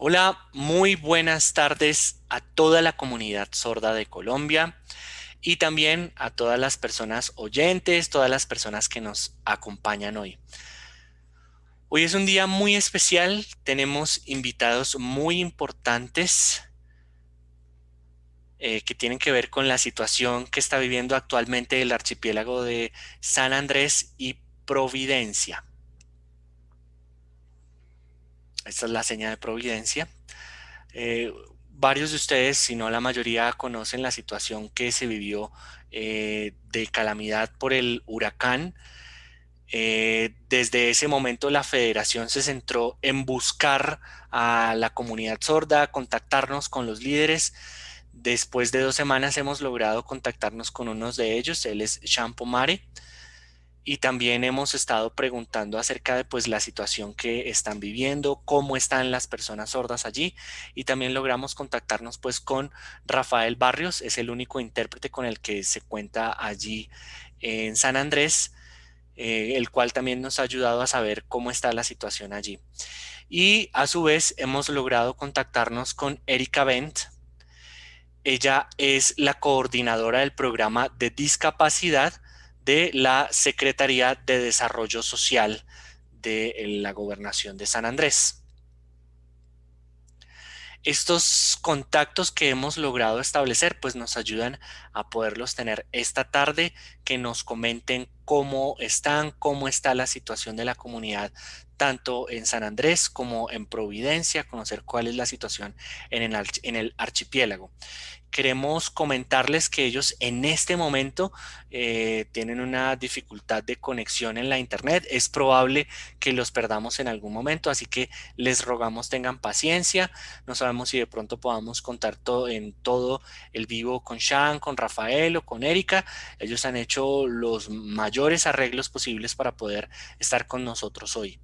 Hola, muy buenas tardes a toda la comunidad sorda de Colombia y también a todas las personas oyentes, todas las personas que nos acompañan hoy. Hoy es un día muy especial, tenemos invitados muy importantes eh, que tienen que ver con la situación que está viviendo actualmente el archipiélago de San Andrés y Providencia. Esta es la seña de Providencia. Eh, varios de ustedes, si no la mayoría, conocen la situación que se vivió eh, de calamidad por el huracán. Eh, desde ese momento la federación se centró en buscar a la comunidad sorda, contactarnos con los líderes. Después de dos semanas hemos logrado contactarnos con uno de ellos, él es Champo Mare y también hemos estado preguntando acerca de pues la situación que están viviendo, cómo están las personas sordas allí y también logramos contactarnos pues con Rafael Barrios, es el único intérprete con el que se cuenta allí en San Andrés, eh, el cual también nos ha ayudado a saber cómo está la situación allí. Y a su vez hemos logrado contactarnos con Erika Bent, ella es la coordinadora del programa de discapacidad de la Secretaría de Desarrollo Social de la Gobernación de San Andrés. Estos contactos que hemos logrado establecer pues nos ayudan a poderlos tener esta tarde, que nos comenten cómo están, cómo está la situación de la comunidad tanto en San Andrés como en Providencia, conocer cuál es la situación en el, en el archipiélago queremos comentarles que ellos en este momento eh, tienen una dificultad de conexión en la internet. Es probable que los perdamos en algún momento, así que les rogamos tengan paciencia. No sabemos si de pronto podamos contar todo, en todo el vivo con Sean, con Rafael o con Erika. Ellos han hecho los mayores arreglos posibles para poder estar con nosotros hoy.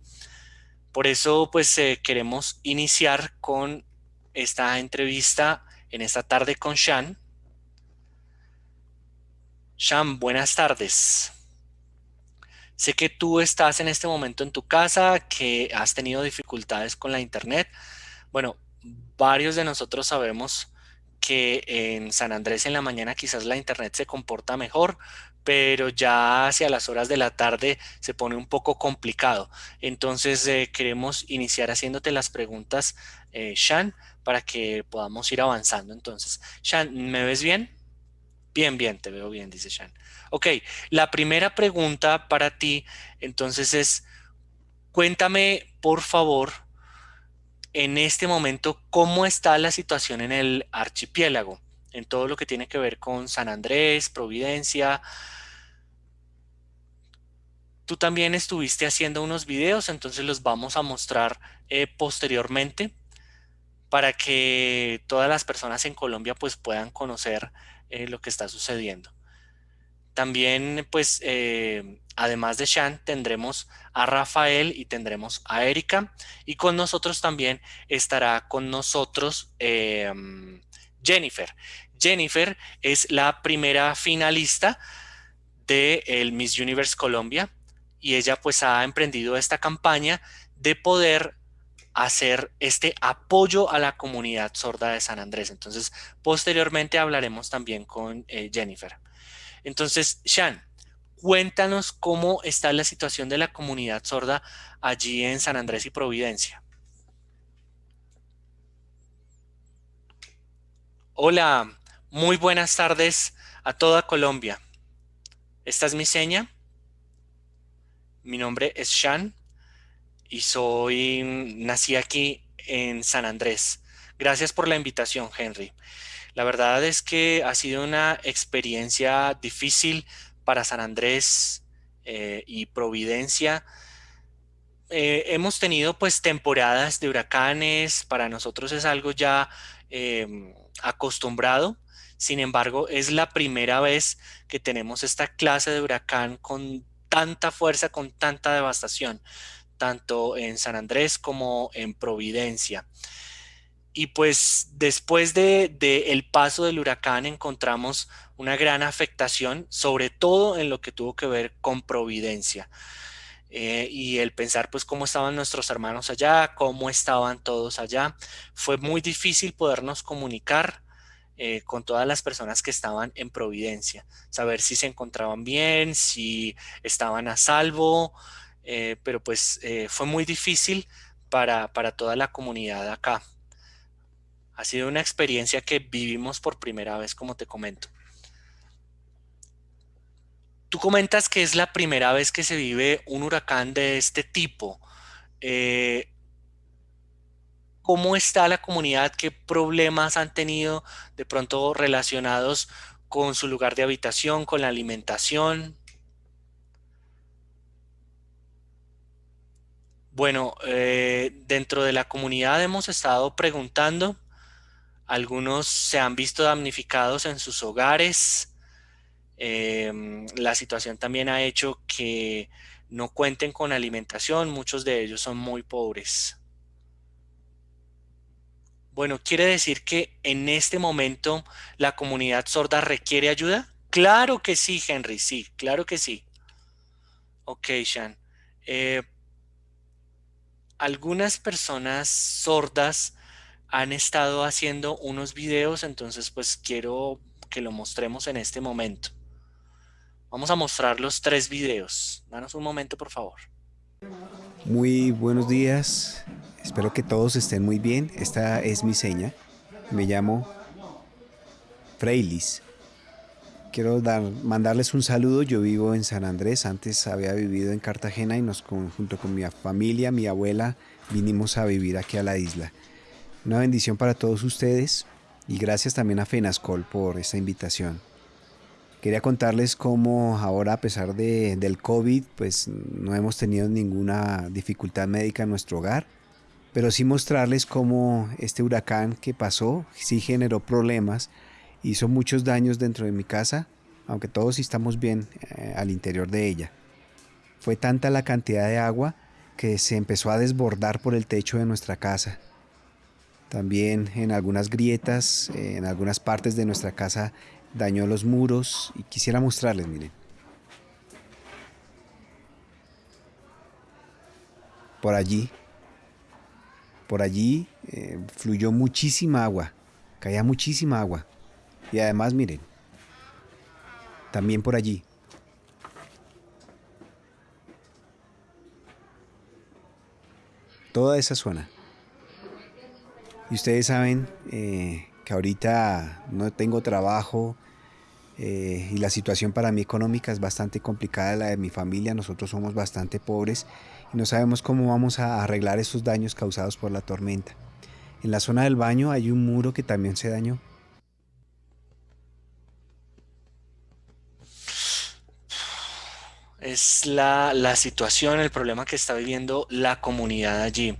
Por eso, pues eh, queremos iniciar con esta entrevista en esta tarde con Shan. Shan, buenas tardes. Sé que tú estás en este momento en tu casa, que has tenido dificultades con la internet. Bueno, varios de nosotros sabemos que en San Andrés en la mañana quizás la internet se comporta mejor, pero ya hacia las horas de la tarde se pone un poco complicado. Entonces eh, queremos iniciar haciéndote las preguntas, eh, Shan, para que podamos ir avanzando. Entonces, Shan, ¿me ves bien? Bien, bien, te veo bien, dice Shan. Ok, la primera pregunta para ti entonces es, cuéntame por favor, en este momento, cómo está la situación en el archipiélago, en todo lo que tiene que ver con San Andrés, Providencia. Tú también estuviste haciendo unos videos, entonces los vamos a mostrar eh, posteriormente para que todas las personas en Colombia pues puedan conocer eh, lo que está sucediendo. También pues eh, además de Shan tendremos a Rafael y tendremos a Erika y con nosotros también estará con nosotros em, Jennifer. Jennifer es la primera finalista de el Miss Universe Colombia y ella pues ha emprendido esta campaña de poder hacer este apoyo a la comunidad sorda de San Andrés. Entonces, posteriormente hablaremos también con eh, Jennifer. Entonces, Shan, cuéntanos cómo está la situación de la comunidad sorda allí en San Andrés y Providencia. Hola, muy buenas tardes a toda Colombia. Esta es mi seña. Mi nombre es Shan y soy, nací aquí en San Andrés. Gracias por la invitación, Henry. La verdad es que ha sido una experiencia difícil para San Andrés eh, y Providencia. Eh, hemos tenido pues temporadas de huracanes, para nosotros es algo ya em, acostumbrado, sin embargo es la primera vez que tenemos esta clase de huracán con tanta fuerza, con tanta devastación tanto en San Andrés como en Providencia. Y pues después de, el paso del huracán encontramos una gran afectación, sobre todo en lo que tuvo que ver con Providencia. eh, y el pensar pues cómo estaban nuestros hermanos allá, cómo estaban todos allá. Fue muy difícil podernos comunicar eh, con todas las personas que estaban en Providencia, saber si se encontraban bien, si estaban a salvo, eh, pero pues fue muy difícil para, para toda la comunidad acá. Ha sido una experiencia que vivimos por primera vez, como te comento. Tú comentas que es la primera vez que se vive un huracán de este tipo. Eh, ¿Cómo está la comunidad? ¿Qué problemas han tenido de pronto relacionados con su lugar de habitación, con la alimentación? Bueno, eh, dentro de la comunidad hemos estado preguntando. Algunos se han visto damnificados en sus hogares, Em, la situación también ha hecho que no cuenten con alimentación, muchos de ellos son muy pobres. Bueno, ¿quiere decir que en este momento la comunidad sorda requiere ayuda? Claro que sí, Henry, sí, claro que sí. Ok, Sean. Eh, algunas personas sordas han estado haciendo unos videos, entonces pues quiero que lo mostremos en este momento. Vamos a mostrar los tres videos. Danos un momento, por favor. Muy buenos días. Espero que todos estén muy bien. Esta es mi seña. Me llamo Freilis. Quiero dar, mandarles un saludo. Yo vivo en San Andrés. Antes había vivido en Cartagena y nos junto con mi familia, mi abuela, vinimos a vivir aquí a la isla. Una bendición para todos ustedes y gracias también a Fenascol por esta invitación. Quería contarles cómo ahora a pesar de, del COVID, pues no hemos tenido ninguna dificultad médica en nuestro hogar, pero sí mostrarles cómo este huracán que pasó sí generó problemas, hizo muchos daños dentro de mi casa, aunque todos estamos bien eh, al interior de ella. Fue tanta la cantidad de agua que se empezó a desbordar por el techo de nuestra casa. También en algunas grietas, en algunas partes de nuestra casa dañó los muros y quisiera mostrarles, miren. Por allí, por allí eh, fluyó muchísima agua, caía muchísima agua. Y además, miren, también por allí. Toda esa zona. Y ustedes saben eh, que ahorita no tengo trabajo, eh, y la situación para mí económica es bastante complicada, la de mi familia, nosotros somos bastante pobres y no sabemos cómo vamos a arreglar esos daños causados por la tormenta. En la zona del baño hay un muro que también se dañó. Es la, la situación, el problema que está viviendo la comunidad allí.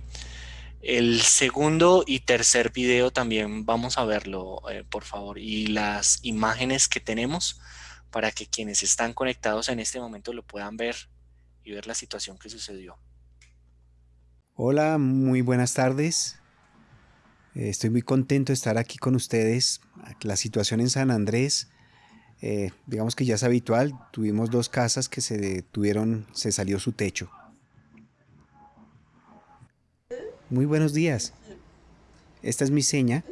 El segundo y tercer video también vamos a verlo, eh, por favor, y las imágenes que tenemos para que quienes están conectados en este momento lo puedan ver y ver la situación que sucedió. Hola, muy buenas tardes. Eh, estoy muy contento de estar aquí con ustedes. La situación en San Andrés, eh, digamos que ya es habitual. Tuvimos dos casas que se tuvieron, se salió su techo. Muy buenos días. Esta es mi seña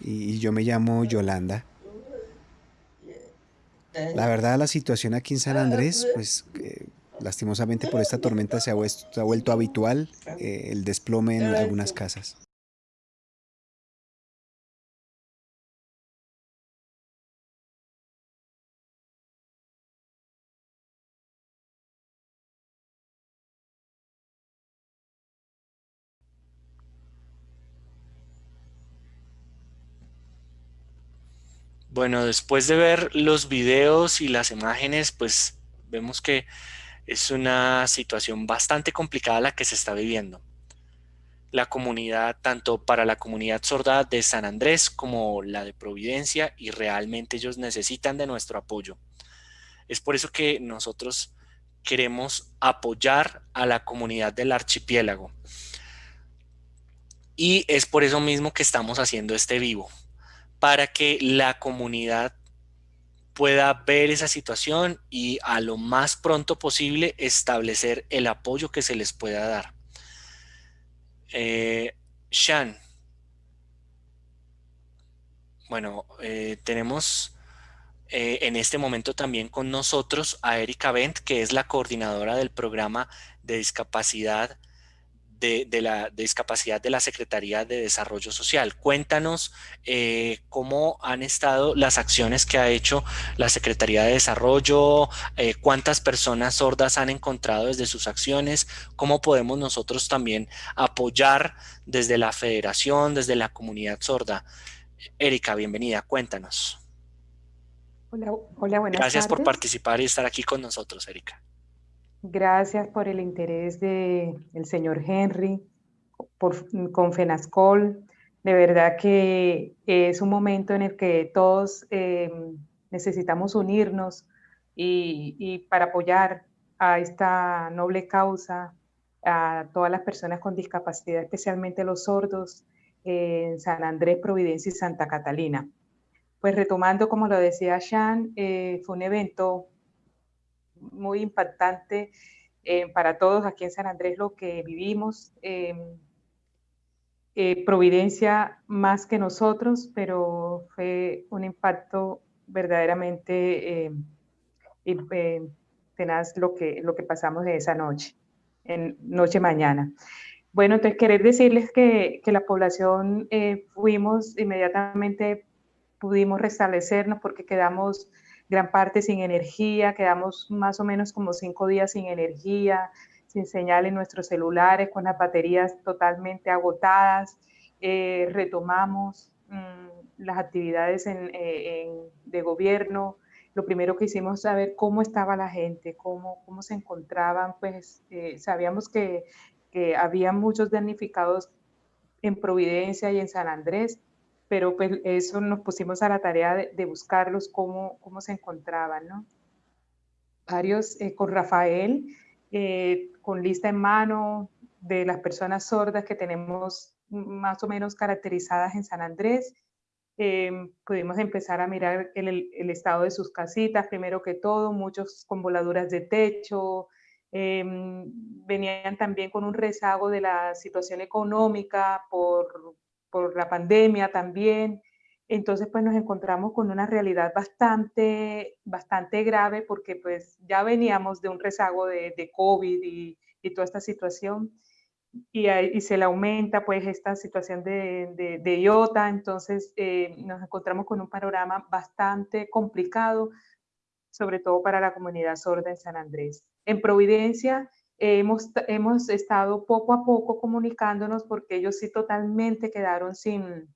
y yo me llamo Yolanda. La verdad, la situación aquí en San Andrés, pues eh, lastimosamente por esta tormenta se ha, vuelto habitual eh, el desplome en algunas casas. Bueno, después de ver los videos y las imágenes, pues vemos que es una situación bastante complicada la que se está viviendo. La comunidad, tanto para la comunidad sorda de San Andrés como la de Providencia, y realmente ellos necesitan de nuestro apoyo. Es por eso que nosotros queremos apoyar a la comunidad del archipiélago. Y es por eso mismo que estamos haciendo este vivo para que la comunidad pueda ver esa situación y a lo más pronto posible establecer el apoyo que se les pueda dar. Eh, Shan. Bueno, eh, tenemos eh, en este momento también con nosotros a Erika Bent, que es la coordinadora del programa de discapacidad de, la discapacidad de la Secretaría de Desarrollo Social. Cuéntanos eh, cómo han estado las acciones que ha hecho la Secretaría de Desarrollo, eh, cuántas personas sordas han encontrado desde sus acciones, cómo podemos nosotros también apoyar desde la federación, desde la comunidad sorda. Erika, bienvenida, cuéntanos. Hola, hola buenas Gracias por participar y estar aquí con nosotros, Erika. Gracias por el interés del señor Henry, por, con FENASCOL. De verdad que es un momento en el que todos em, necesitamos unirnos y, para apoyar a esta noble causa, a todas las personas con discapacidad, especialmente los sordos, en San Andrés, Providencia y Santa Catalina. Pues retomando, como lo decía Shan, eh, fue un evento muy impactante eh, para todos aquí en San Andrés lo que vivimos. Em, eh, Providencia más que nosotros, pero fue un impacto verdaderamente em, tenaz lo que, lo que pasamos de esa noche, en noche-mañana. Bueno, entonces querer decirles que, que la población eh, fuimos inmediatamente, pudimos restablecernos porque quedamos gran parte sin energía, quedamos más o menos como cinco días sin energía, sin señal en nuestros celulares, con las baterías totalmente agotadas. Eh, retomamos mm, las actividades eh, de gobierno. Lo primero que hicimos es saber cómo estaba la gente, cómo, cómo se encontraban. Pues eh, sabíamos que, que había muchos damnificados en Providencia y en San Andrés, pero pues eso nos pusimos a la tarea de, buscarlos, cómo, cómo se encontraban, ¿no? Varios eh, con Rafael, eh, con lista en mano de las personas sordas que tenemos más o menos caracterizadas en San Andrés. Em, pudimos empezar a mirar el, el, estado de sus casitas, primero que todo, muchos con voladuras de techo, em, venían también con un rezago de la situación económica por, por la pandemia también. Entonces, pues nos encontramos con una realidad bastante, bastante grave porque pues ya veníamos de un rezago de, de COVID y, y, toda esta situación y, y, se le aumenta pues esta situación de, de, de IOTA, entonces eh, nos encontramos con un panorama bastante complicado, sobre todo para la comunidad sorda en San Andrés. En Providencia, hemos, hemos estado poco a poco comunicándonos porque ellos sí totalmente quedaron sin,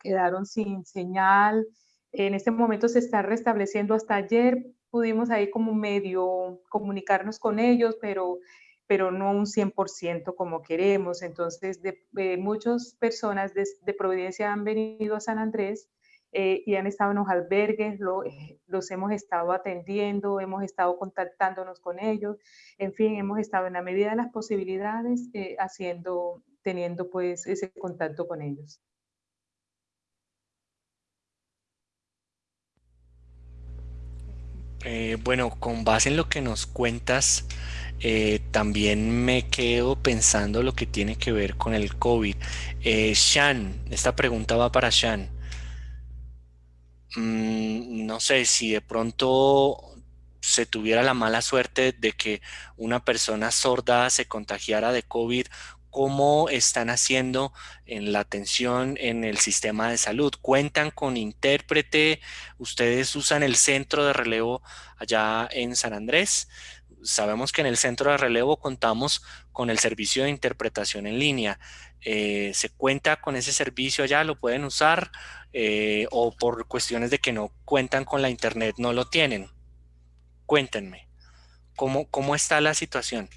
quedaron sin señal. En este momento se está restableciendo. Hasta ayer pudimos ahí como medio comunicarnos con ellos, pero, pero no un 100% como queremos. Entonces, de, muchas personas de, de Providencia han venido a San Andrés eh, y han estado en los albergues, eh, los hemos estado atendiendo, hemos estado contactándonos con ellos, en fin, hemos estado en la medida de las posibilidades eh, haciendo, teniendo pues ese contacto con ellos. bueno, con base en lo que nos cuentas, también me quedo pensando lo que tiene que ver con el COVID. Shan, esta pregunta va para Shan. Mm, no sé, si de pronto se tuviera la mala suerte de que una persona sorda se contagiara de COVID, ¿cómo están haciendo en la atención en el sistema de salud? ¿Cuentan con intérprete? ¿Ustedes usan el centro de relevo allá en San Andrés? Sabemos que en el centro de relevo contamos con el servicio de interpretación en línea. Eh, ¿Se cuenta con ese servicio allá? ¿Lo pueden usar? Eh, o por cuestiones de que no cuentan con la internet no lo tienen. Cuéntenme, ¿cómo, cómo está la situación?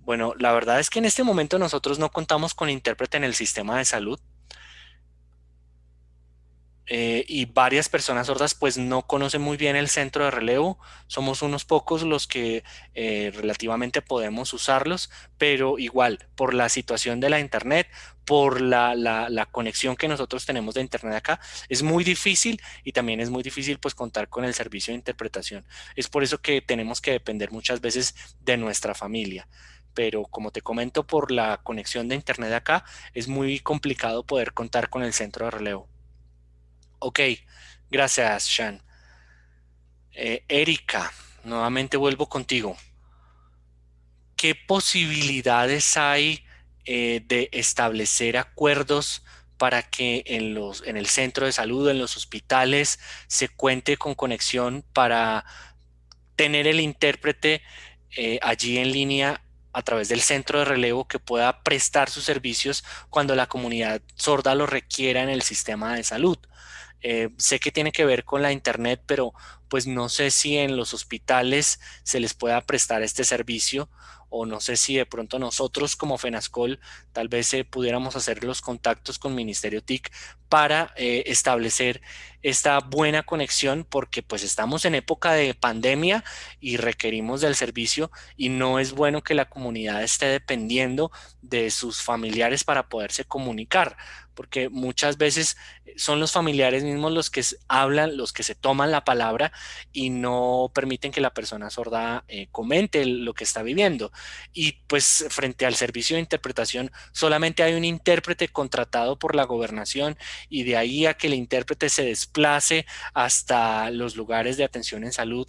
Bueno, la verdad es que en este momento nosotros no contamos con intérprete en el sistema de salud. Eh, y varias personas sordas pues no conocen muy bien el centro de relevo. Somos unos pocos los que eh, relativamente podemos usarlos, pero igual por la situación de la internet, por la, la, conexión que nosotros tenemos de internet acá, es muy difícil y también es muy difícil pues contar con el servicio de interpretación. Es por eso que tenemos que depender muchas veces de nuestra familia pero como te comento por la conexión de internet acá, es muy complicado poder contar con el centro de relevo. Ok, gracias, Sean. Eh, Erika, nuevamente vuelvo contigo. ¿Qué posibilidades hay eh, de establecer acuerdos para que en, los, en el centro de salud, en los hospitales, se cuente con conexión para tener el intérprete eh, allí en línea a través del centro de relevo que pueda prestar sus servicios cuando la comunidad sorda lo requiera en el sistema de salud. Eh, sé que tiene que ver con la internet, pero pues no sé si en los hospitales se les pueda prestar este servicio o no sé si de pronto nosotros como FENASCOL tal vez eh, pudiéramos hacer los contactos con Ministerio TIC para eh, establecer esta buena conexión porque pues estamos en época de pandemia y requerimos del servicio y no es bueno que la comunidad esté dependiendo de sus familiares para poderse comunicar porque muchas veces eh, son los familiares mismos los que hablan, los que se toman la palabra y no permiten que la persona sorda comente lo que está viviendo. Y pues frente al servicio de interpretación solamente hay un intérprete contratado por la gobernación y de ahí a que el intérprete se desplace hasta los lugares de atención en salud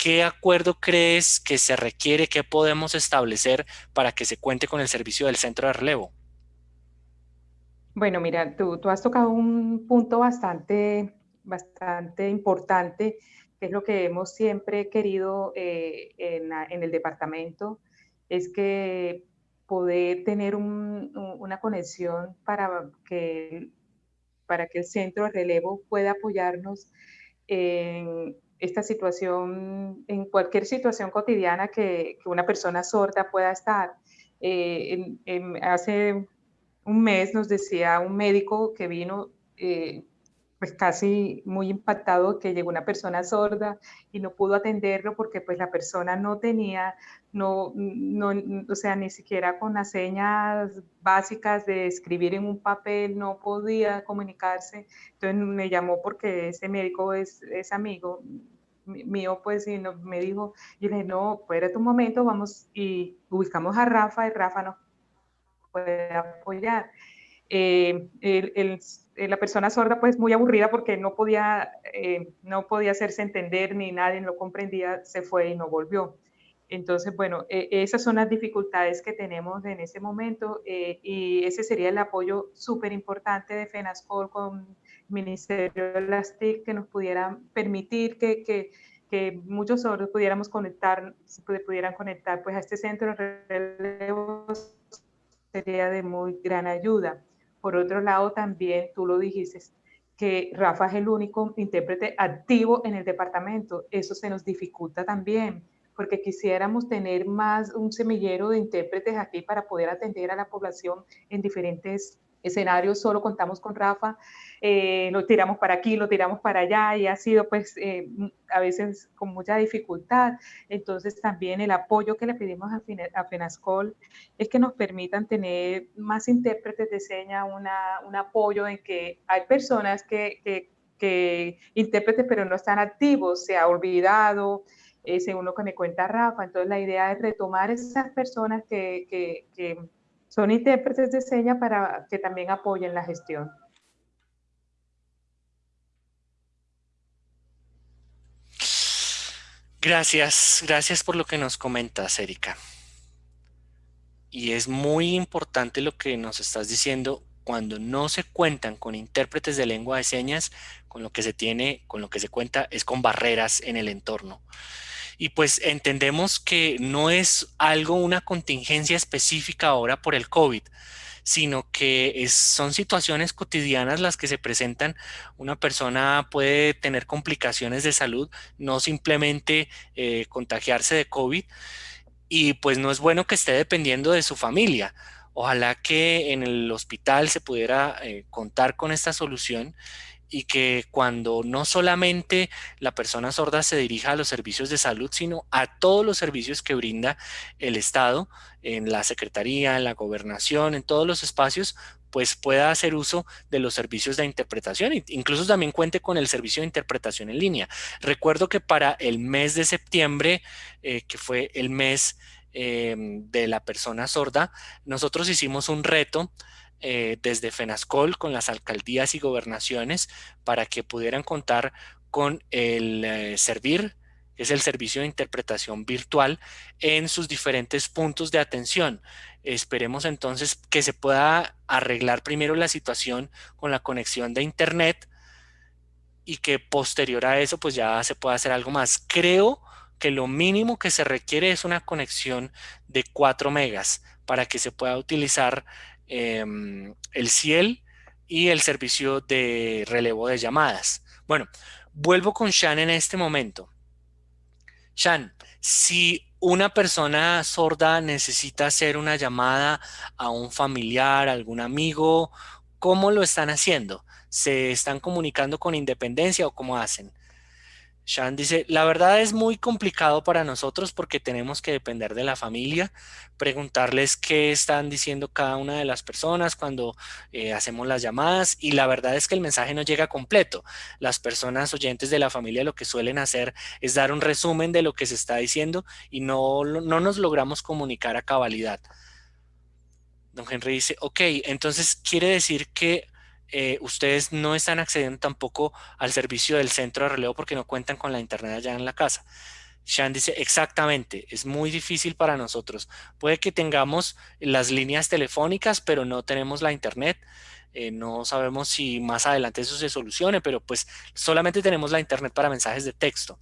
¿qué acuerdo crees que se requiere, qué podemos establecer para que se cuente con el servicio del centro de relevo? Bueno, mira, tú, has tocado un punto bastante, bastante importante, que es lo que hemos siempre querido eh, en, el departamento, es que poder tener una conexión para que, para que el centro de relevo pueda apoyarnos en esta situación, en cualquier situación cotidiana que, una persona sorda pueda estar. Eh, hace un mes nos decía un médico que vino eh, pues casi muy impactado que llegó una persona sorda y no pudo atenderlo porque pues la persona no tenía, no, no, o sea, ni siquiera con las señas básicas de escribir en un papel no podía comunicarse. Entonces me llamó porque ese médico es, es amigo mío, pues, y me dijo, y le dije, no, espérate un momento, vamos y ubicamos a Rafa y Rafa nos puede apoyar. Eh, la persona sorda pues muy aburrida porque no podía, eh, no podía hacerse entender ni nadie lo comprendía, se fue y no volvió. Entonces, bueno, e, esas son las dificultades que tenemos en ese momento eh, y ese sería el apoyo súper importante de FENASCOL con Ministerio de las TIC que nos pudieran permitir que, que, que muchos sordos pudiéramos conectar, pudieran conectar pues a este centro de relevos sería de muy gran ayuda. Por otro lado, también tú lo dijiste, que Rafa es el único intérprete activo en el departamento. Eso se nos dificulta también, porque quisiéramos tener más un semillero de intérpretes aquí para poder atender a la población en diferentes escenarios solo contamos con Rafa, eh, lo tiramos para aquí, lo tiramos para allá y ha sido pues eh, a veces con mucha dificultad. Entonces también el apoyo que le pedimos a, FENASCOL es que nos permitan tener más intérpretes de seña, una, un apoyo en que hay personas que, que, que intérpretes pero no están activos, se ha olvidado, eh, según lo que me cuenta Rafa. Entonces la idea es retomar esas personas que, que son intérpretes de señas para que también apoyen la gestión. Gracias, gracias por lo que nos comentas, Erika. Y es muy importante lo que nos estás diciendo cuando no se cuentan con intérpretes de lengua de señas, con lo que se tiene, con lo que se cuenta es con barreras en el entorno y pues entendemos que no es algo, una contingencia específica ahora por el COVID, sino que son situaciones cotidianas las que se presentan. Una persona puede tener complicaciones de salud, no simplemente eh, contagiarse de COVID, y pues no es bueno que esté dependiendo de su familia. Ojalá que en el hospital se pudiera eh, contar con esta solución y que cuando no solamente la persona sorda se dirija a los servicios de salud, sino a todos los servicios que brinda el Estado, en la Secretaría, en la Gobernación, en todos los espacios, pues pueda hacer uso de los servicios de interpretación, incluso también cuente con el servicio de interpretación en línea. Recuerdo que para el mes de septiembre, eh, que fue el mes eh, de la persona sorda, nosotros hicimos un reto eh, desde FENASCOL con las alcaldías y gobernaciones para que pudieran contar con el eh, Servir, que es el servicio de interpretación virtual, en sus diferentes puntos de atención. Esperemos entonces que se pueda arreglar primero la situación con la conexión de Internet y que posterior a eso pues ya se pueda hacer algo más. Creo que lo mínimo que se requiere es una conexión de 4 megas para que se pueda utilizar Em, el CIEL y el servicio de relevo de llamadas. Bueno, vuelvo con Shan en este momento. Shan, si una persona sorda necesita hacer una llamada a un familiar, algún amigo, ¿cómo lo están haciendo? ¿Se están comunicando con independencia o cómo hacen? Shan dice, la verdad es muy complicado para nosotros porque tenemos que depender de la familia, preguntarles qué están diciendo cada una de las personas cuando eh, hacemos las llamadas y la verdad es que el mensaje no llega completo. Las personas oyentes de la familia lo que suelen hacer es dar un resumen de lo que se está diciendo y no, no nos logramos comunicar a cabalidad. Don Henry dice, ok, entonces quiere decir que eh, ustedes no están accediendo tampoco al servicio del centro de relevo porque no cuentan con la internet allá en la casa. Shan dice, exactamente, es muy difícil para nosotros. Puede que tengamos las líneas telefónicas, pero no tenemos la internet. Eh, no sabemos si más adelante eso se solucione, pero pues solamente tenemos la internet para mensajes de texto.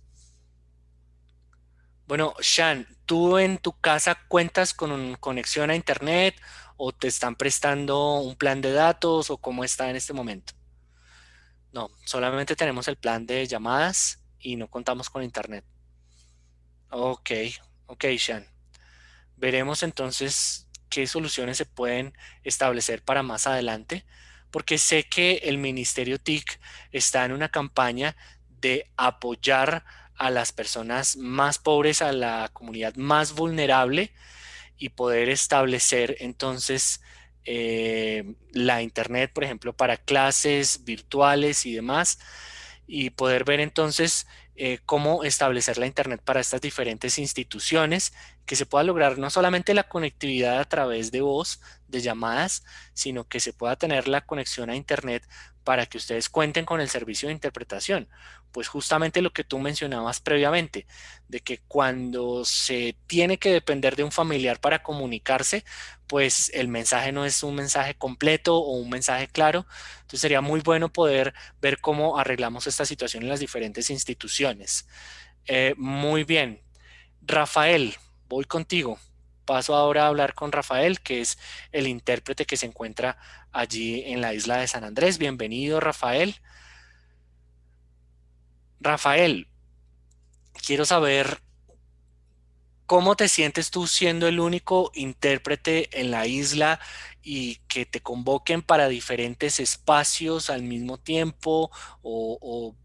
Bueno, Shan, ¿tú en tu casa cuentas con conexión a internet o te están prestando un plan de datos o cómo está en este momento? No, solamente tenemos el plan de llamadas y no contamos con internet. Ok, ok, Shan. Veremos entonces qué soluciones se pueden establecer para más adelante, porque sé que el Ministerio TIC está en una campaña de apoyar a las personas más pobres, a la comunidad más vulnerable y poder establecer entonces eh, la internet, por ejemplo, para clases virtuales y demás, y poder ver entonces eh, cómo establecer la internet para estas diferentes instituciones, que se pueda lograr no solamente la conectividad a través de voz, de llamadas, sino que se pueda tener la conexión a internet para que ustedes cuenten con el servicio de interpretación. Pues justamente lo que tú mencionabas previamente, de que cuando se tiene que depender de un familiar para comunicarse, pues el mensaje no es un mensaje completo o un mensaje claro. Entonces sería muy bueno poder ver cómo arreglamos esta situación en las diferentes instituciones. Eh, muy bien. Rafael, voy contigo. Paso ahora a hablar con Rafael, que es el intérprete que se encuentra allí en la isla de San Andrés. Bienvenido, Rafael. Rafael, quiero saber cómo te sientes tú siendo el único intérprete en la isla y que te convoquen para diferentes espacios al mismo tiempo o,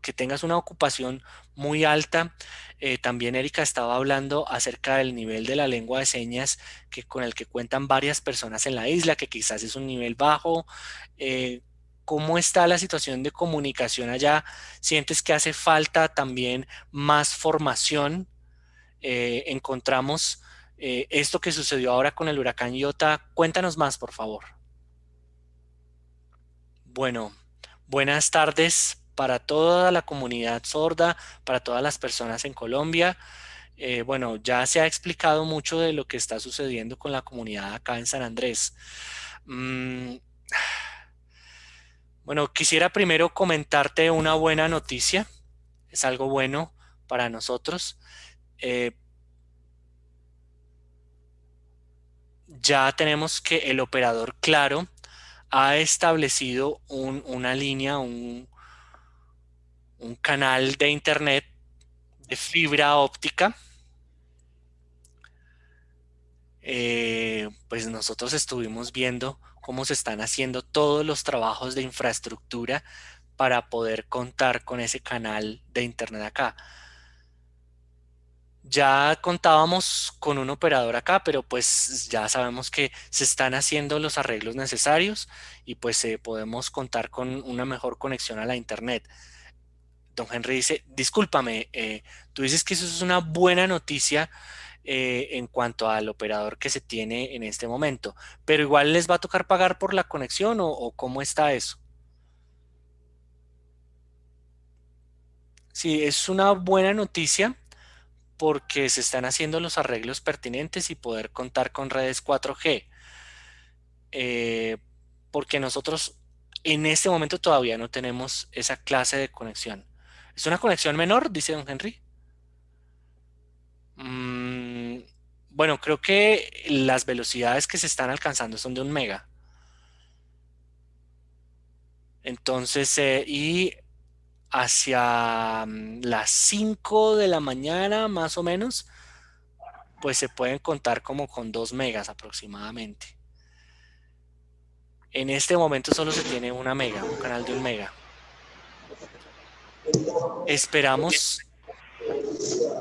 que tengas una ocupación muy alta. Eh, también Erika estaba hablando acerca del nivel de la lengua de señas que, con el que cuentan varias personas en la isla, que quizás es un nivel bajo. Eh, ¿Cómo está la situación de comunicación allá? ¿Sientes que hace falta también más formación? Eh, encontramos esto que sucedió ahora con el huracán Iota. Cuéntanos más, por favor. Bueno, buenas tardes para toda la comunidad sorda, para todas las personas en Colombia. Eh, bueno, ya se ha explicado mucho de lo que está sucediendo con la comunidad acá en San Andrés. Mm, bueno, quisiera primero comentarte una buena noticia. Es algo bueno para nosotros. Eh, ya tenemos que el operador Claro ha establecido una línea, un, un canal de internet de fibra óptica. Eh, pues nosotros estuvimos viendo cómo se están haciendo todos los trabajos de infraestructura para poder contar con ese canal de internet acá. Ya contábamos con un operador acá, pero pues ya sabemos que se están haciendo los arreglos necesarios y pues eh, podemos contar con una mejor conexión a la internet. Don Henry dice, discúlpame, eh, tú dices que eso es una buena noticia eh, en cuanto al operador que se tiene en este momento, pero igual les va a tocar pagar por la conexión o, cómo está eso. Sí, es una buena noticia porque se están haciendo los arreglos pertinentes y poder contar con redes 4G. Eh, porque nosotros en este momento todavía no tenemos esa clase de conexión. ¿Es una conexión menor? Dice don Henry. Mm, bueno, creo que las velocidades que se están alcanzando son de un mega. Entonces, eh, y hacia mm, las 5 de la mañana más o menos, pues se pueden contar como con 2 megas aproximadamente. En este momento solo se tiene una mega, un canal de un mega. Esperamos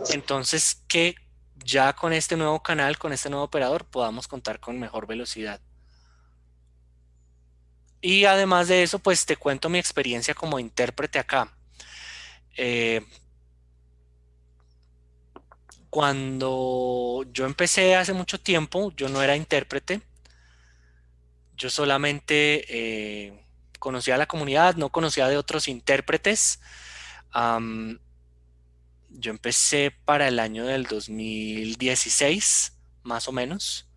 entonces que ya con este nuevo canal, con este nuevo operador, podamos contar con mejor velocidad. Y además de eso, pues te cuento mi experiencia como intérprete acá. Eh, cuando yo empecé hace mucho tiempo, yo no era intérprete. Yo solamente eh, conocía la comunidad, no conocía de otros intérpretes. Yo empecé para el año del 2016, más o menos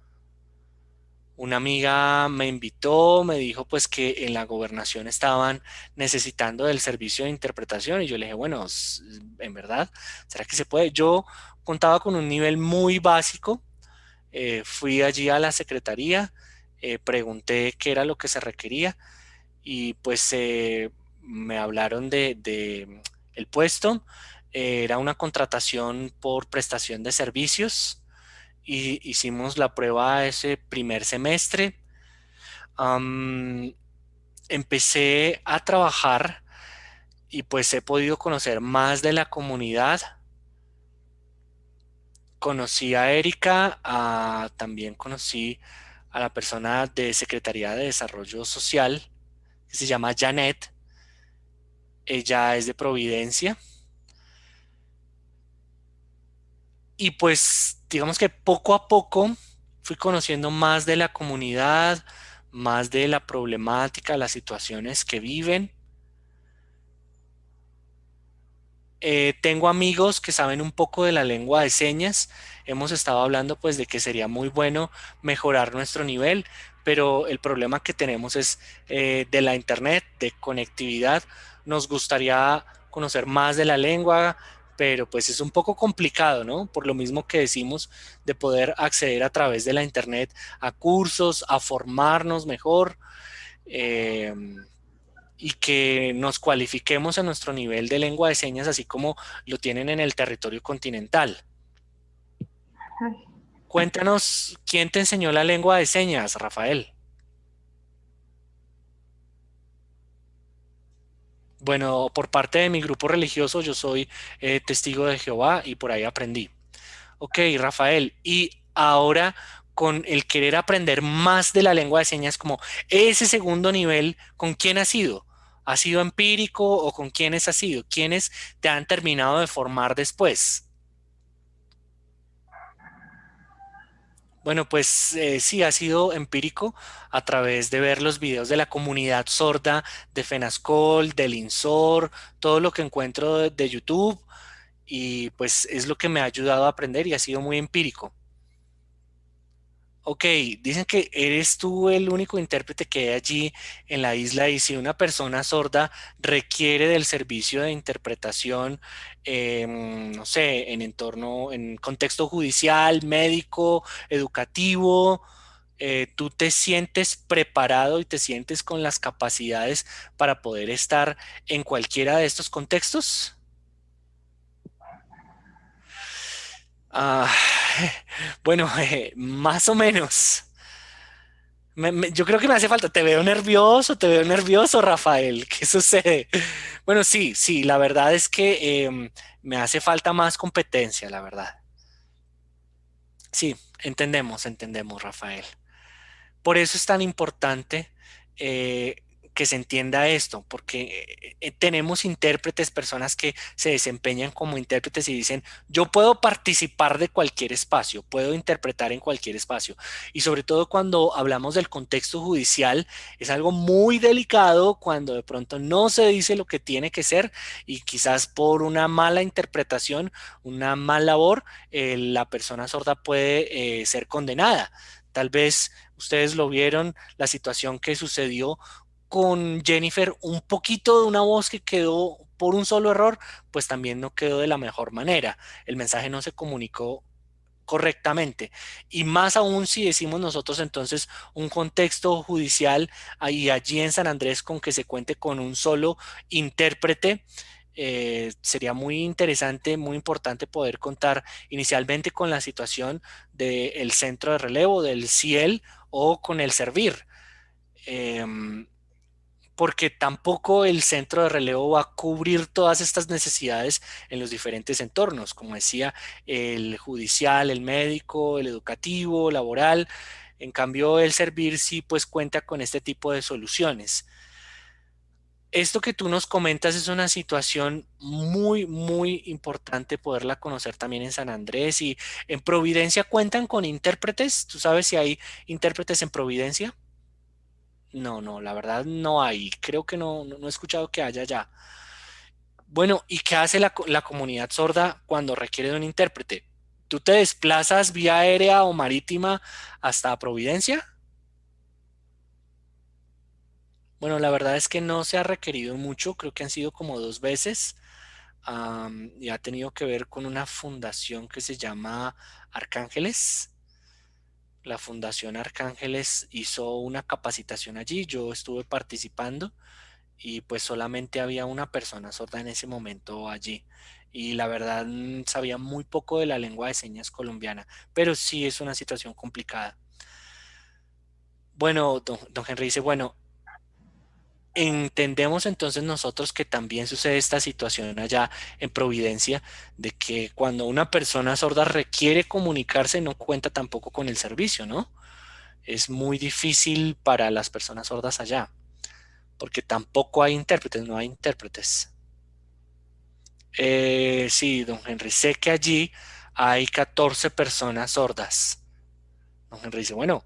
una amiga me invitó, me dijo pues que en la gobernación estaban necesitando del servicio de interpretación y yo le dije, bueno, en verdad, ¿será que se puede? Yo contaba con un nivel muy básico, eh, fui allí a la secretaría, eh, pregunté qué era lo que se requería y pues eh, me hablaron de, de el puesto, era una contratación por prestación de servicios, y hicimos la prueba ese primer semestre. empecé a trabajar y pues he podido conocer más de la comunidad. Conocí a Erika, también conocí a la persona de Secretaría de Desarrollo Social, que se llama Janet. Ella es de Providencia. Y pues digamos que poco a poco fui conociendo más de la comunidad, más de la problemática, las situaciones que viven. Eh, tengo amigos que saben un poco de la lengua de señas. Hemos estado hablando pues de que sería muy bueno mejorar nuestro nivel, pero el problema que tenemos es eh, de la internet, de conectividad. Nos gustaría conocer más de la lengua, pero pues es un poco complicado, ¿no? Por lo mismo que decimos de poder acceder a través de la internet a cursos, a formarnos mejor eh, y que nos cualifiquemos a nuestro nivel de lengua de señas así como lo tienen en el territorio continental. Cuéntanos, ¿quién te enseñó la lengua de señas, Rafael? Bueno, por parte de mi grupo religioso, yo soy eh, testigo de Jehová y por ahí aprendí. Ok, Rafael, y ahora con el querer aprender más de la lengua de señas, como ese segundo nivel, ¿con quién has sido? ¿Ha sido empírico o con quiénes has sido? ¿Quiénes te han terminado de formar después? Bueno, pues eh, sí, ha sido empírico a través de ver los videos de la comunidad sorda de FENASCOL, del INSOR, todo lo que encuentro de, de YouTube y pues es lo que me ha ayudado a aprender y ha sido muy empírico. Ok, dicen que eres tú el único intérprete que hay allí en la isla y si una persona sorda requiere del servicio de interpretación, em, no sé, en entorno, en contexto judicial, médico, educativo, eh, ¿tú te sientes preparado y te sientes con las capacidades para poder estar en cualquiera de estos contextos? Ah, bueno, eh, más o menos. yo creo que me hace falta. Te veo nervioso, te veo nervioso, Rafael. ¿Qué sucede? Bueno, sí, sí, la verdad es que em, me hace falta más competencia, la verdad. Sí, entendemos, entendemos, Rafael. Por eso es tan importante eh, que se entienda esto, porque eh, eh, tenemos intérpretes, personas que se desempeñan como intérpretes y dicen, yo puedo participar de cualquier espacio, puedo interpretar en cualquier espacio. Y sobre todo cuando hablamos del contexto judicial, es algo muy delicado cuando de pronto no se dice lo que tiene que ser y quizás por una mala interpretación, una mala labor, la persona sorda puede ser condenada. Tal vez ustedes lo vieron, la situación que sucedió con Jennifer un poquito de una voz que quedó por un solo error, pues también no quedó de la mejor manera. El mensaje no se comunicó correctamente. Y más aún si decimos nosotros entonces un contexto judicial ahí allí en San Andrés con que se cuente con un solo intérprete, eh, sería muy interesante, muy importante poder contar inicialmente con la situación del centro de relevo, del CIEL o con el servir. Em, porque tampoco el centro de relevo va a cubrir todas estas necesidades en los diferentes entornos, como decía, el judicial, el médico, el educativo, laboral. En cambio, el servir sí pues cuenta con este tipo de soluciones. Esto que tú nos comentas es una situación muy, muy importante poderla conocer también en San Andrés y en Providencia cuentan con intérpretes. ¿Tú sabes si hay intérpretes en Providencia? No, no, la verdad no hay. Creo que no, no, he escuchado que haya ya. Bueno, ¿y qué hace la, la, comunidad sorda cuando requiere de un intérprete? ¿Tú te desplazas vía aérea o marítima hasta Providencia? Bueno, la verdad es que no se ha requerido mucho, creo que han sido como dos veces y ha tenido que ver con una fundación que se llama Arcángeles la Fundación Arcángeles hizo una capacitación allí, yo estuve participando y pues solamente había una persona sorda en ese momento allí y la verdad mm, sabía muy poco de la lengua de señas colombiana, pero sí es una situación complicada. Bueno, don, don Henry dice, bueno, entendemos entonces nosotros que también sucede esta situación allá en Providencia, de que cuando una persona sorda requiere comunicarse no cuenta tampoco con el servicio, ¿no? Es muy difícil para las personas sordas allá, porque tampoco hay intérpretes, no hay intérpretes. Eh, sí, don Henry, sé que allí hay 14 personas sordas. Don Henry dice, bueno,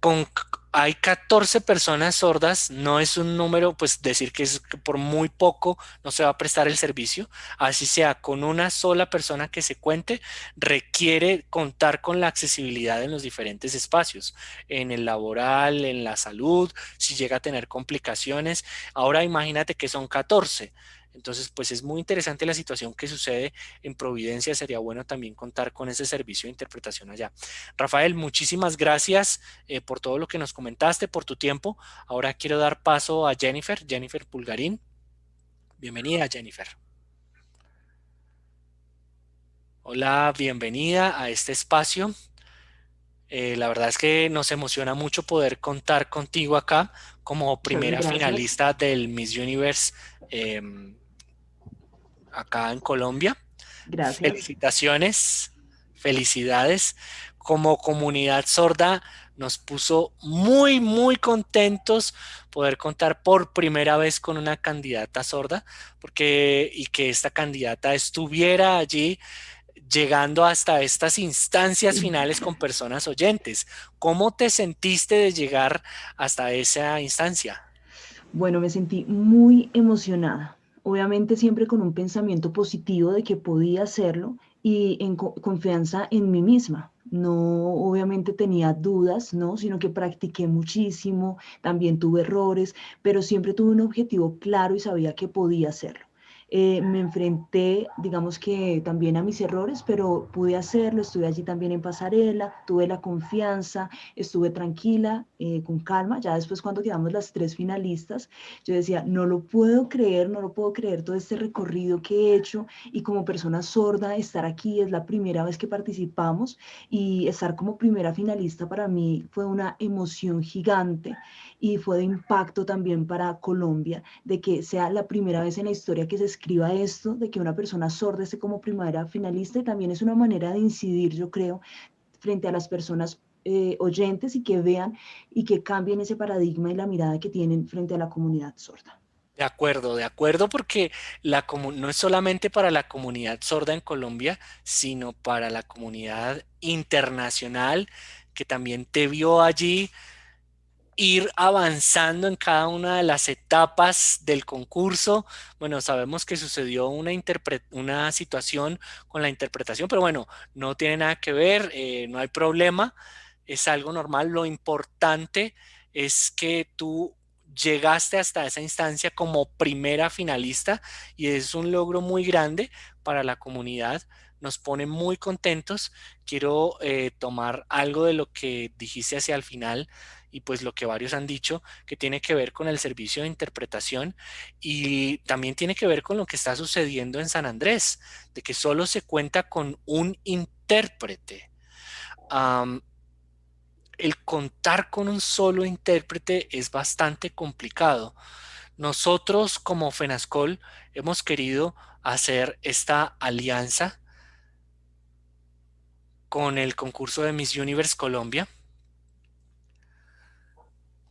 con hay 14 personas sordas, no es un número, pues decir que es por muy poco no se va a prestar el servicio, así sea con una sola persona que se cuente, requiere contar con la accesibilidad en los diferentes espacios, en el laboral, en la salud, si llega a tener complicaciones. Ahora imagínate que son 14, entonces, pues es muy interesante la situación que sucede en Providencia. Sería bueno también contar con ese servicio de interpretación allá. Rafael, muchísimas gracias eh, por todo lo que nos comentaste, por tu tiempo. Ahora quiero dar paso a Jennifer, Jennifer Pulgarín. Bienvenida, Jennifer. Hola, bienvenida a este espacio. Eh, la verdad es que nos emociona mucho poder contar contigo acá como primera finalista del Miss Universe em, acá en Colombia. Gracias. Felicitaciones, felicidades. Como comunidad sorda nos puso muy, muy contentos poder contar por primera vez con una candidata sorda porque, y que esta candidata estuviera allí llegando hasta estas instancias finales con personas oyentes. ¿Cómo te sentiste de llegar hasta esa instancia? Bueno, me sentí muy emocionada, obviamente siempre con un pensamiento positivo de que podía hacerlo y en confianza en mí misma. No, obviamente tenía dudas, ¿no? Sino que practiqué muchísimo, también tuve errores, pero siempre tuve un objetivo claro y sabía que podía hacerlo. Eh, me enfrenté, digamos que también a mis errores, pero pude hacerlo, estuve allí también en pasarela, tuve la confianza, estuve tranquila, eh, con calma. Ya después cuando quedamos las tres finalistas, yo decía, no lo puedo creer, no lo puedo creer todo este recorrido que he hecho y como persona sorda estar aquí es la primera vez que participamos y estar como primera finalista para mí fue una emoción gigante y fue de impacto también para Colombia de que sea la primera vez en la historia que se escriba esto, de que una persona sorda esté como primera finalista y también es una manera de incidir, yo creo, frente a las personas eh, oyentes y que vean y que cambien ese paradigma y la mirada que tienen frente a la comunidad sorda. De acuerdo, de acuerdo, porque la no es solamente para la comunidad sorda en Colombia, sino para la comunidad internacional que también te vio allí ir avanzando en cada una de las etapas del concurso. Bueno, sabemos que sucedió una, una situación con la interpretación, pero bueno, no tiene nada que ver, eh, no hay problema, es algo normal. Lo importante es que tú llegaste hasta esa instancia como primera finalista y es un logro muy grande para la comunidad. Nos pone muy contentos. Quiero eh, tomar algo de lo que dijiste hacia el final y pues lo que varios han dicho, que tiene que ver con el servicio de interpretación y también tiene que ver con lo que está sucediendo en San Andrés, de que solo se cuenta con un intérprete. el contar con un solo intérprete es bastante complicado. Nosotros como FENASCOL hemos querido hacer esta alianza con el concurso de Miss Universe Colombia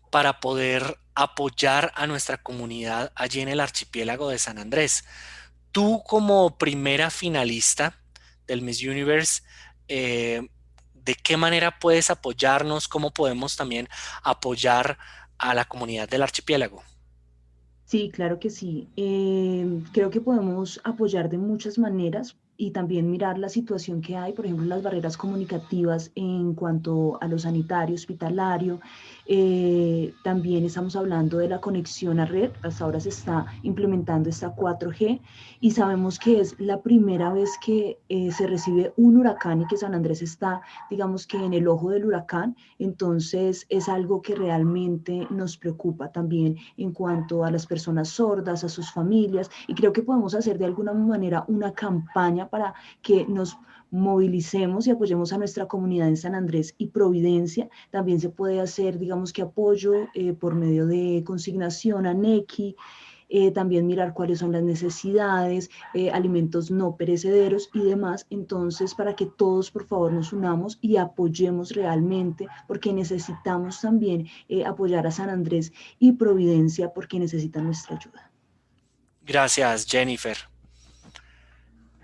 para poder apoyar a nuestra comunidad allí en el archipiélago de San Andrés. Tú como primera finalista del Miss Universe, eh, ¿de qué manera puedes apoyarnos? ¿Cómo podemos también apoyar a la comunidad del archipiélago? Sí, claro que sí. Eh, creo que podemos apoyar de muchas maneras y también mirar la situación que hay, por ejemplo, las barreras comunicativas en cuanto a lo sanitario, hospitalario. Eh, también estamos hablando de la conexión a red. Hasta ahora se está implementando esta 4G y sabemos que es la primera vez que eh, se recibe un huracán y que San Andrés está, digamos que en el ojo del huracán. Entonces es algo que realmente nos preocupa también en cuanto a las personas sordas, a sus familias y creo que podemos hacer de alguna manera una campaña para que nos movilicemos y apoyemos a nuestra comunidad en San Andrés y Providencia. También se puede hacer, digamos que apoyo eh, por medio de consignación a NECI, eh, también mirar cuáles son las necesidades, eh, alimentos no perecederos y demás. Entonces, para que todos por favor nos unamos y apoyemos realmente, porque necesitamos también apoyar a San Andrés y Providencia porque necesitan nuestra ayuda. Gracias, Jennifer.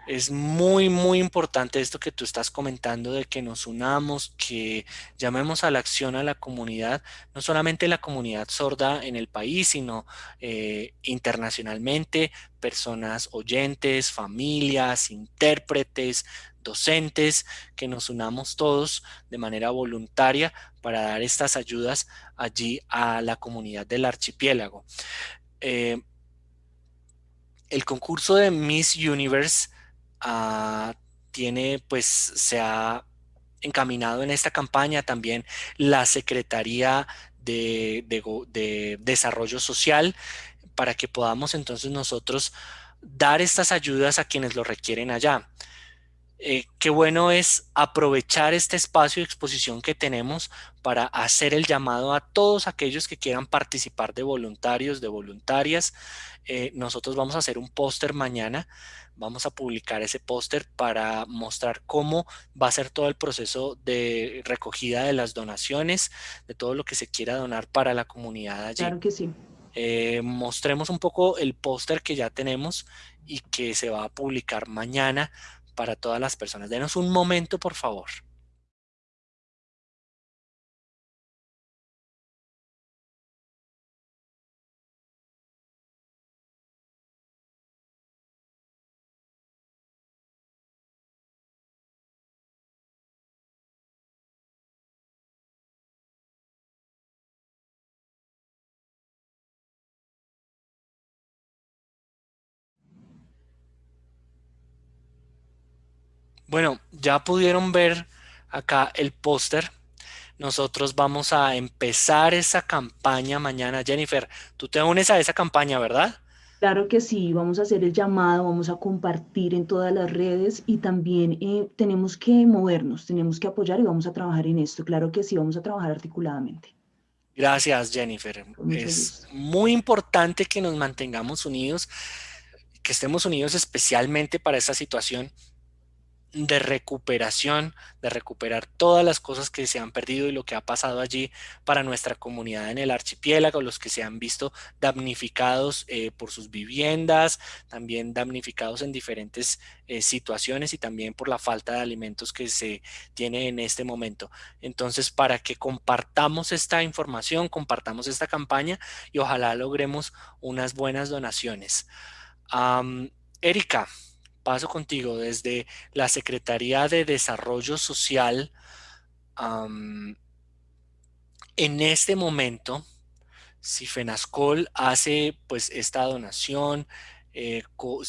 Es muy, muy importante esto que tú estás comentando de que nos unamos, que llamemos a la acción a la comunidad, no solamente la comunidad sorda en el país, sino eh, internacionalmente, personas oyentes, familias, intérpretes, docentes, que nos unamos todos de manera voluntaria para dar estas ayudas allí a la comunidad del archipiélago. Eh, el concurso de Miss Universe Ah, tiene, pues, se ha encaminado en esta campaña también la Secretaría de, Desarrollo Social para que podamos entonces nosotros dar estas ayudas a quienes lo requieren allá. Eh, qué bueno es aprovechar este espacio de exposición que tenemos para hacer el llamado a todos aquellos que quieran participar de voluntarios, de voluntarias. Eh, nosotros vamos a hacer un póster mañana vamos a publicar ese póster para mostrar cómo va a ser todo el proceso de recogida de las donaciones, de todo lo que se quiera donar para la comunidad allí. Claro que sí. Eh, mostremos un poco el póster que ya tenemos y que se va a publicar mañana para todas las personas. Denos un momento, por favor. Bueno, ya pudieron ver acá el póster. Nosotros vamos a empezar esa campaña mañana. Jennifer, tú te unes a esa campaña, ¿verdad? Claro que sí, vamos a hacer el llamado, vamos a compartir en todas las redes y también eh, tenemos que movernos, tenemos que apoyar y vamos a trabajar en esto. Claro que sí, vamos a trabajar articuladamente. Gracias, Jennifer. es muy importante que nos mantengamos unidos, que estemos unidos especialmente para esta situación de recuperación, de recuperar todas las cosas que se han perdido y lo que ha pasado allí para nuestra comunidad en el archipiélago, los que se han visto damnificados eh, por sus viviendas, también damnificados en diferentes eh, situaciones y también por la falta de alimentos que se tiene en este momento. Entonces, para que compartamos esta información, compartamos esta campaña y ojalá logremos unas buenas donaciones. Erika, paso contigo desde la Secretaría de Desarrollo Social. en este momento, si FENASCOL hace pues esta donación, eh,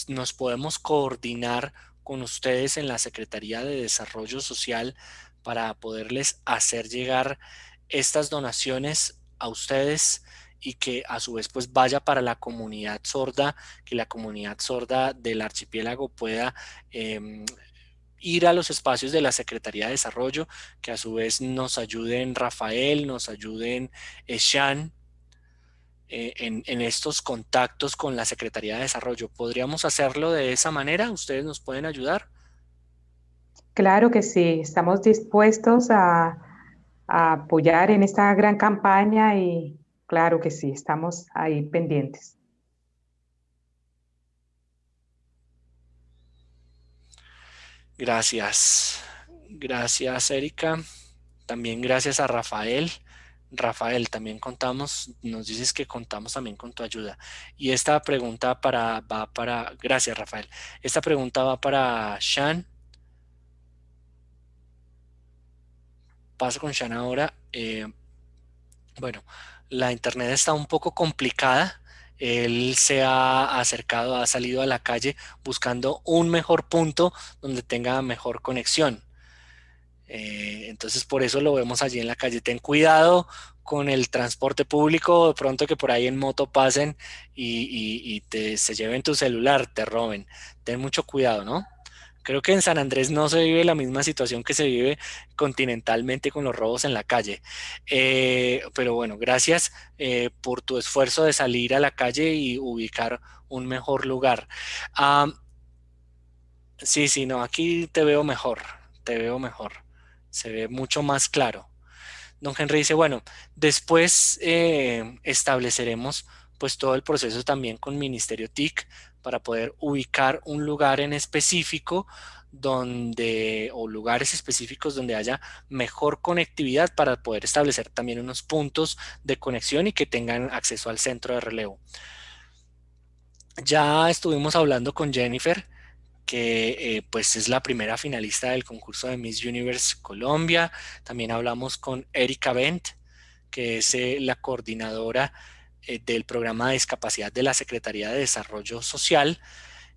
nos podemos coordinar con ustedes en la Secretaría de Desarrollo Social para poderles hacer llegar estas donaciones a ustedes y que a su vez pues vaya para la comunidad sorda, que la comunidad sorda del archipiélago pueda em, ir a los espacios de la Secretaría de Desarrollo, que a su vez nos ayuden Rafael, nos ayuden Eshan eh, en, en, estos contactos con la Secretaría de Desarrollo. ¿Podríamos hacerlo de esa manera? ¿Ustedes nos pueden ayudar? Claro que sí, estamos dispuestos a apoyar en esta gran campaña y, Claro que sí, estamos ahí pendientes. Gracias. Gracias, Erika. También gracias a Rafael. Rafael, también contamos, nos dices que contamos también con tu ayuda. Y esta pregunta para, va para, gracias Rafael. Esta pregunta va para Shan. Paso con Shan ahora. Eh, bueno, la internet está un poco complicada. Él se ha acercado, ha salido a la calle buscando un mejor punto donde tenga mejor conexión. Eh, entonces por eso lo vemos allí en la calle. Ten cuidado con el transporte público, de pronto que por ahí en moto pasen y, te, se lleven tu celular, te roben. Ten mucho cuidado, ¿no? Creo que en San Andrés no se vive la misma situación que se vive continentalmente con los robos en la calle. Eh, pero bueno, gracias eh, por tu esfuerzo de salir a la calle y ubicar un mejor lugar. sí, sí, no, aquí te veo mejor, te veo mejor. Se ve mucho más claro. Don Henry dice, bueno, después eh, estableceremos pues todo el proceso también con Ministerio TIC para poder ubicar un lugar en específico donde o lugares específicos donde haya mejor conectividad para poder establecer también unos puntos de conexión y que tengan acceso al centro de relevo. Ya estuvimos hablando con Jennifer, que eh, pues es la primera finalista del concurso de Miss Universe Colombia. También hablamos con Erika Bent, que es eh, la coordinadora eh, del programa de discapacidad de la Secretaría de Desarrollo Social.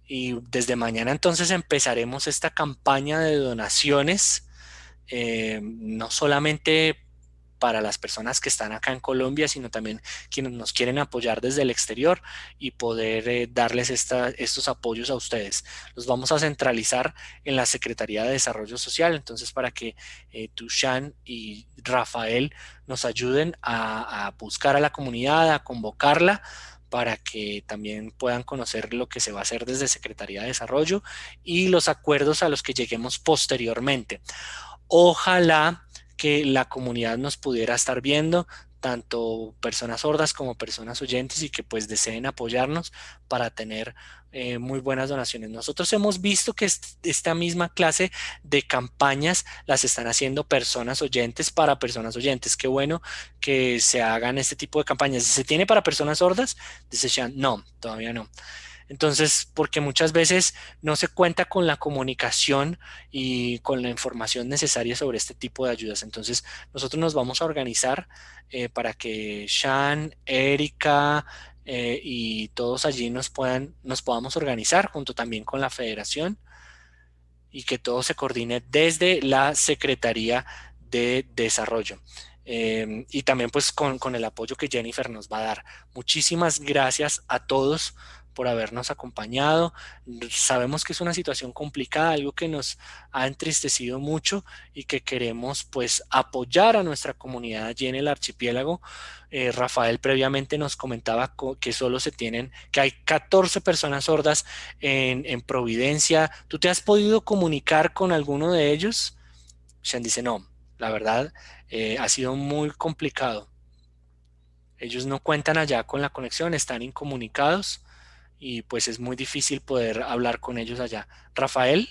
Y desde mañana entonces empezaremos esta campaña de donaciones eh, no solamente para las personas que están acá en Colombia, sino también quienes nos quieren apoyar desde el exterior y poder eh, darles estos apoyos a ustedes. Los vamos a centralizar en la Secretaría de Desarrollo Social, entonces para que eh, Tushan y Rafael nos ayuden a, a buscar a la comunidad, a convocarla para que también puedan conocer lo que se va a hacer desde Secretaría de Desarrollo y los acuerdos a los que lleguemos posteriormente. Ojalá que la comunidad nos pudiera estar viendo, tanto personas sordas como personas oyentes y que pues deseen apoyarnos para tener eh, muy buenas donaciones. Nosotros hemos visto que esta misma clase de campañas las están haciendo personas oyentes para personas oyentes. Qué bueno que se hagan este tipo de campañas. ¿Se tiene para personas sordas? Dice no, todavía no. Entonces, porque muchas veces no se cuenta con la comunicación y con la información necesaria sobre este tipo de ayudas. Entonces, nosotros nos vamos a organizar eh, para que Shan, Erika eh, y todos allí nos, puedan, nos podamos organizar junto también con la federación y que todo se coordine desde la Secretaría de Desarrollo. Em, y también pues con, el apoyo que Jennifer nos va a dar. Muchísimas gracias a todos por habernos acompañado. Sabemos que es una situación complicada, algo que nos ha entristecido mucho y que queremos pues apoyar a nuestra comunidad allí en el archipiélago. Eh, Rafael previamente nos comentaba que solo se tienen, que hay 14 personas sordas en, en Providencia. ¿Tú te has podido comunicar con alguno de ellos? Sean dice, no, la verdad eh, ha sido muy complicado. Ellos no cuentan allá con la conexión, están incomunicados y pues es muy difícil poder hablar con ellos allá. Rafael,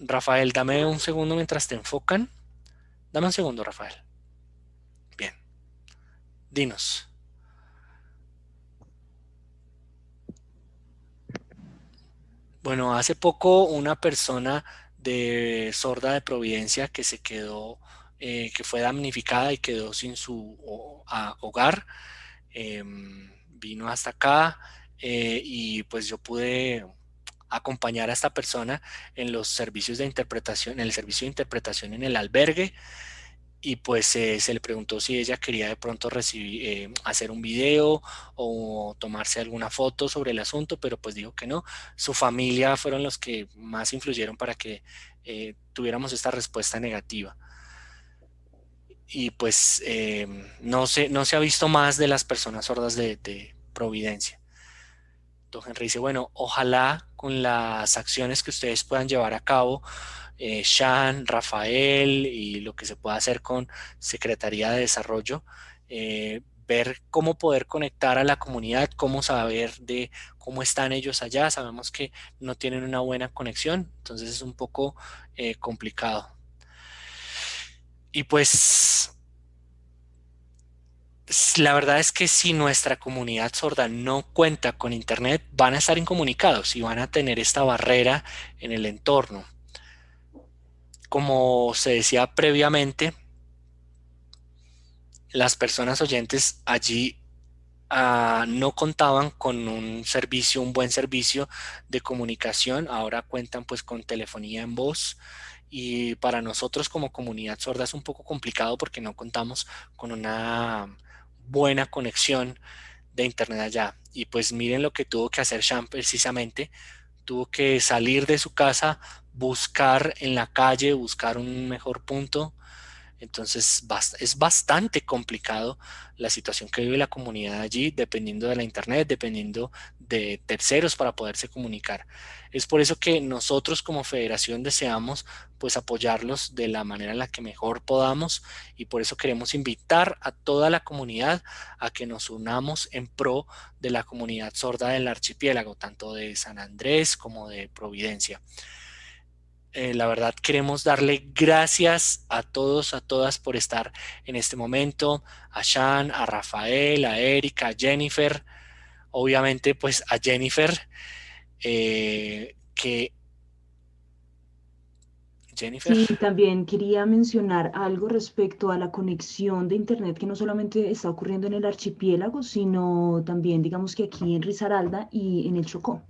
Rafael, dame un segundo mientras te enfocan. Dame un segundo, Rafael. Bien. Dinos. Bueno, hace poco una persona de sorda de Providencia que se quedó, eh, que fue damnificada y quedó sin su hogar, em, vino hasta acá, eh, y pues yo pude acompañar a esta persona en los servicios de interpretación, en el servicio de interpretación en el albergue y pues eh, se le preguntó si ella quería de pronto recibir, eh, hacer un video o tomarse alguna foto sobre el asunto, pero pues dijo que no. Su familia fueron los que más influyeron para que tuviéramos esta respuesta negativa. Y pues no, se, no se ha visto más de las personas sordas de, de Providencia. Don Henry dice, bueno, ojalá con las acciones que ustedes puedan llevar a cabo, eh, Shan, Rafael y lo que se pueda hacer con Secretaría de Desarrollo, eh, ver cómo poder conectar a la comunidad, cómo saber de cómo están ellos allá. Sabemos que no tienen una buena conexión, entonces es un poco eh, complicado. Y pues la verdad es que si nuestra comunidad sorda no cuenta con internet, van a estar incomunicados y van a tener esta barrera en el entorno. Como se decía previamente, las personas oyentes allí ah, no contaban con un servicio, un buen servicio de comunicación, ahora cuentan pues con telefonía en voz, y para nosotros como comunidad sorda es un poco complicado porque no contamos con una buena conexión de internet allá. Y pues miren lo que tuvo que hacer Sean precisamente. Tuvo que salir de su casa, buscar en la calle, buscar un mejor punto. Entonces es bastante complicado la situación que vive la comunidad allí, dependiendo de la internet, dependiendo de terceros para poderse comunicar. Es por eso que nosotros como federación deseamos pues apoyarlos de la manera en la que mejor podamos y por eso queremos invitar a toda la comunidad a que nos unamos en pro de la comunidad sorda del archipiélago, tanto de San Andrés como de Providencia. Eh, la verdad queremos darle gracias a todos, a todas por estar en este momento, a Shan, a Rafael, a Erika, a Jennifer, obviamente pues a Jennifer, eh, que... Jennifer. Sí, también quería mencionar algo respecto a la conexión de Internet que no solamente está ocurriendo en el archipiélago, sino también digamos que aquí en Risaralda y en el Chocó.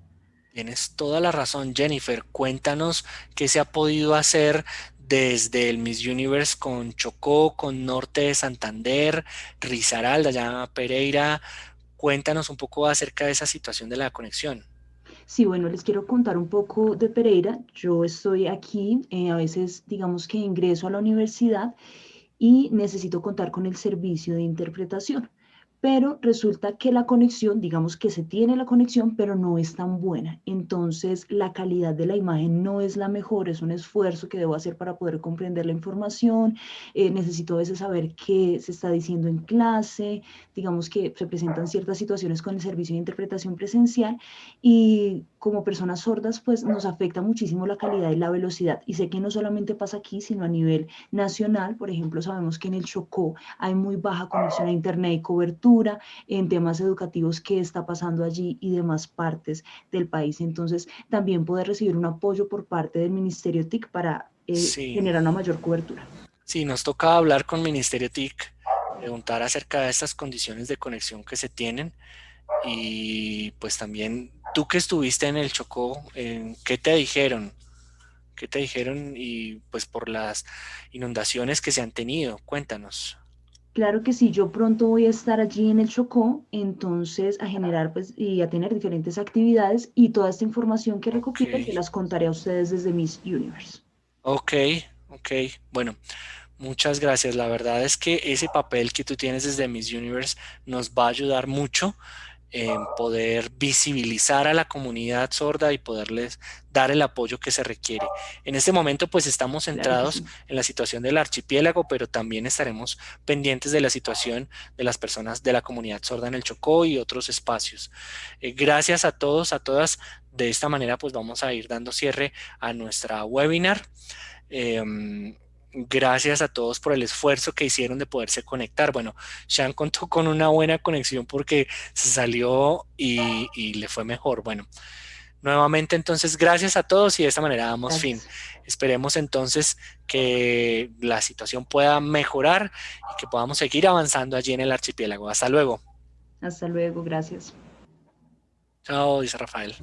Tienes toda la razón, Jennifer. Cuéntanos qué se ha podido hacer desde el Miss Universe con Chocó, con Norte de Santander, Risaralda, ya Pereira, Cuéntanos un poco acerca de esa situación de la conexión. Sí, bueno, les quiero contar un poco de Pereira. Yo estoy aquí, eh, a veces digamos que ingreso a la universidad y necesito contar con el servicio de interpretación pero resulta que la conexión, digamos que se tiene la conexión, pero no es tan buena. Entonces, la calidad de la imagen no es la mejor, es un esfuerzo que debo hacer para poder comprender la información. Eh, necesito a veces saber qué se está diciendo en clase, digamos que se presentan ciertas situaciones con el servicio de interpretación presencial y como personas sordas, pues nos afecta muchísimo la calidad y la velocidad. Y sé que no solamente pasa aquí, sino a nivel nacional. Por ejemplo, sabemos que en el Chocó hay muy baja conexión a internet y cobertura en temas educativos que está pasando allí y demás partes del país. Entonces, también poder recibir un apoyo por parte del Ministerio TIC para eh, generar una mayor cobertura. Sí, nos toca hablar con Ministerio TIC, preguntar acerca de estas condiciones de conexión que se tienen y pues también tú que estuviste en el Chocó, ¿qué te dijeron? ¿Qué te dijeron? Y pues por las inundaciones que se han tenido. Cuéntanos. Claro que sí, yo pronto voy a estar allí en el Chocó, entonces a generar pues y a tener diferentes actividades y toda esta información que recopile que las contaré a ustedes desde Miss Universe. Ok, ok, bueno, muchas gracias. La verdad es que ese papel que tú tienes desde Miss Universe nos va a ayudar mucho en poder visibilizar a la comunidad sorda y poderles dar el apoyo que se requiere. En este momento pues estamos centrados en la situación del archipiélago, pero también estaremos pendientes de la situación de las personas de la comunidad sorda en el Chocó y otros espacios. Eh, gracias a todos, a todas. De esta manera pues vamos a ir dando cierre a nuestra webinar. Em, gracias a todos por el esfuerzo que hicieron de poderse conectar. Bueno, Sean contó con una buena conexión porque se salió y, le fue mejor. Bueno, nuevamente entonces gracias a todos y de esta manera damos fin. Esperemos entonces que la situación pueda mejorar y que podamos seguir avanzando allí en el archipiélago. Hasta luego. Hasta luego, gracias. Chao, dice Rafael.